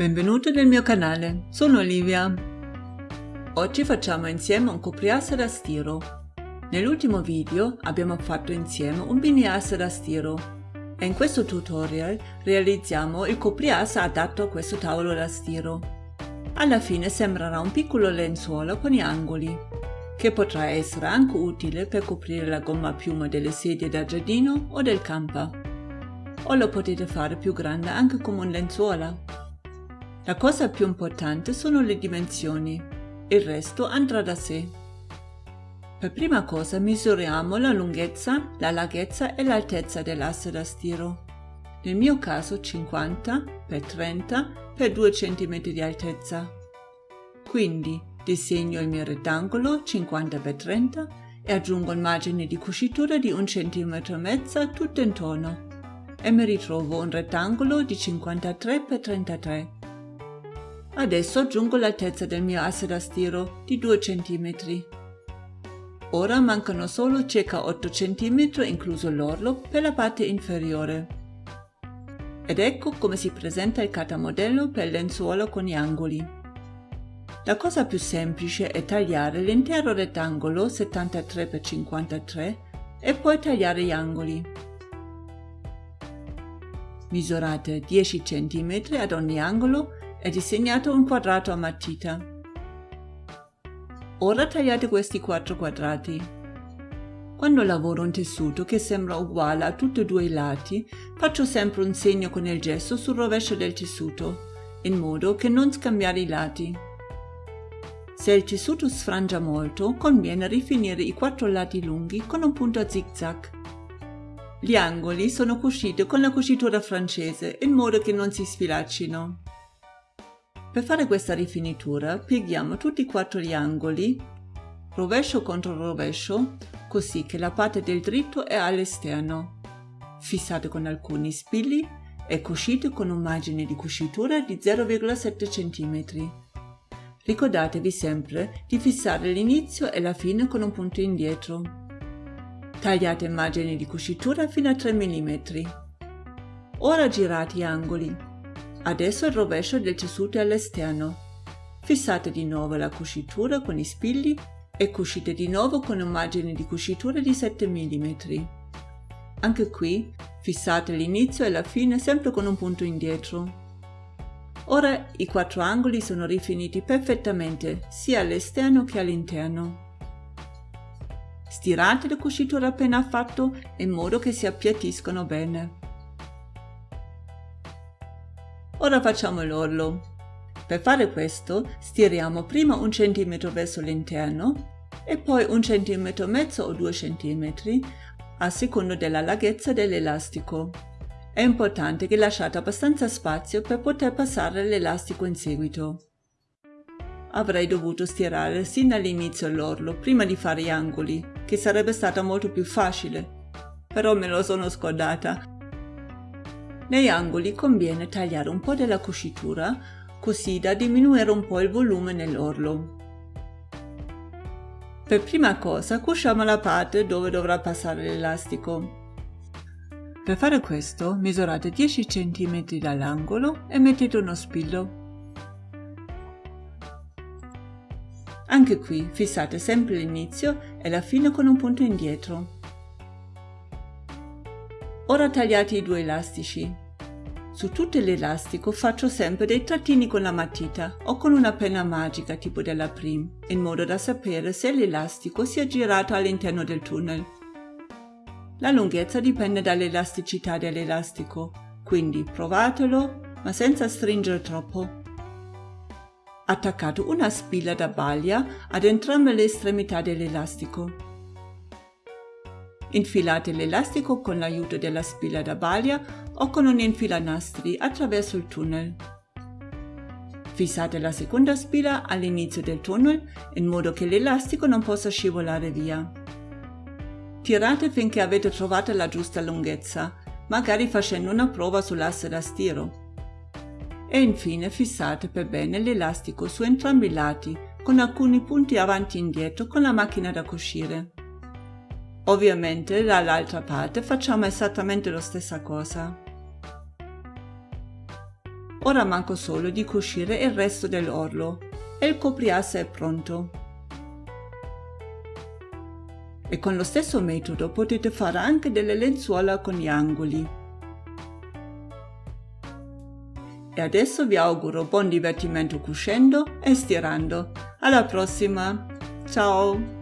Benvenuto nel mio canale, sono Olivia. Oggi facciamo insieme un copriasse da stiro. Nell'ultimo video abbiamo fatto insieme un biniasse da stiro e in questo tutorial realizziamo il copriasse adatto a questo tavolo da stiro. Alla fine sembrerà un piccolo lenzuolo con gli angoli, che potrà essere anche utile per coprire la gomma a piuma delle sedie da giardino o del camper. O lo potete fare più grande anche come un lenzuola. La cosa più importante sono le dimensioni, il resto andrà da sé. Per prima cosa misuriamo la lunghezza, la larghezza e l'altezza dell'asse da stiro. Nel mio caso 50 x 30 x 2 cm di altezza. Quindi disegno il mio rettangolo 50 x 30 e aggiungo il margine di cucitura di 1 cm tutto intorno e mi ritrovo un rettangolo di 53 x 33. Adesso aggiungo l'altezza del mio asse da stiro di 2 cm. Ora mancano solo circa 8 cm incluso l'orlo per la parte inferiore. Ed ecco come si presenta il catamodello per il lenzuolo con gli angoli. La cosa più semplice è tagliare l'intero rettangolo 73 x 53 e poi tagliare gli angoli. Misurate 10 cm ad ogni angolo e disegnate un quadrato a matita. Ora tagliate questi quattro quadrati. Quando lavoro un tessuto che sembra uguale a tutti e due i lati, faccio sempre un segno con il gesso sul rovescio del tessuto, in modo che non scambiare i lati. Se il tessuto sfrangia molto, conviene rifinire i quattro lati lunghi con un punto a zigzag. Gli angoli sono cuciti con la cucitura francese in modo che non si sfilaccino. Per fare questa rifinitura pieghiamo tutti e quattro gli angoli, rovescio contro rovescio, così che la parte del dritto è all'esterno. Fissate con alcuni spilli e cucite con un margine di cucitura di 0,7 cm. Ricordatevi sempre di fissare l'inizio e la fine con un punto indietro. Tagliate il margine di cucitura fino a 3 mm. Ora girate gli angoli. Adesso il rovescio del tessuto è all'esterno. Fissate di nuovo la cucitura con i spilli e cucite di nuovo con un margine di cucitura di 7 mm. Anche qui fissate l'inizio e la fine sempre con un punto indietro. Ora i quattro angoli sono rifiniti perfettamente sia all'esterno che all'interno. Stirate la cucitura appena fatto in modo che si appiattiscono bene. Ora facciamo l'orlo. Per fare questo stiriamo prima un centimetro verso l'interno e poi un centimetro e mezzo o due centimetri a seconda della larghezza dell'elastico. È importante che lasciate abbastanza spazio per poter passare l'elastico in seguito. Avrei dovuto stirare sin dall'inizio l'orlo prima di fare gli angoli, che sarebbe stato molto più facile, però me lo sono scordata. Negli angoli conviene tagliare un po' della cucitura così da diminuire un po' il volume nell'orlo. Per prima cosa cuciamo la parte dove dovrà passare l'elastico. Per fare questo misurate 10 cm dall'angolo e mettete uno spillo. Anche qui fissate sempre l'inizio e la fine con un punto indietro. Ora tagliate i due elastici. Su tutto l'elastico faccio sempre dei trattini con la matita o con una penna magica tipo della Prim, in modo da sapere se l'elastico si è girato all'interno del tunnel. La lunghezza dipende dall'elasticità dell'elastico, quindi provatelo, ma senza stringere troppo. Attaccate una spilla da baglia ad entrambe le estremità dell'elastico. Infilate l'elastico con l'aiuto della spilla da baglia o con un infilanastri attraverso il tunnel. Fissate la seconda spilla all'inizio del tunnel in modo che l'elastico non possa scivolare via. Tirate finché avete trovato la giusta lunghezza, magari facendo una prova sull'asse da stiro. E infine fissate per bene l'elastico su entrambi i lati con alcuni punti avanti e indietro con la macchina da cucire. Ovviamente dall'altra parte facciamo esattamente la stessa cosa. Ora manco solo di cucire il resto dell'orlo e il copriasse è pronto. E con lo stesso metodo potete fare anche delle lenzuola con gli angoli. E adesso vi auguro buon divertimento cucendo e stirando. Alla prossima! Ciao!